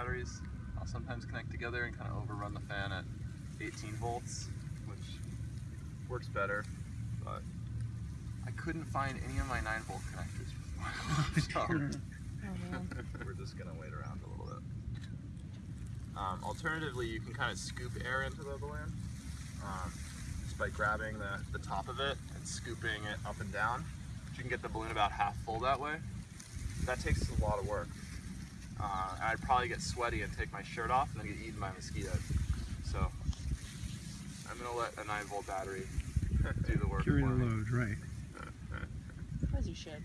batteries, I'll sometimes connect together and kind of overrun the fan at 18 volts, which works better, but I couldn't find any of my 9 volt connectors before. so we're just gonna wait around a little bit. Um, alternatively, you can kind of scoop air into the balloon um, just by grabbing the, the top of it and scooping it up and down. You can get the balloon about half full that way. That takes a lot of work. Uh, I'd probably get sweaty and take my shirt off and then get eaten by mosquitoes. So I'm gonna let a 9 volt battery do the work Carry the load, right. As you should.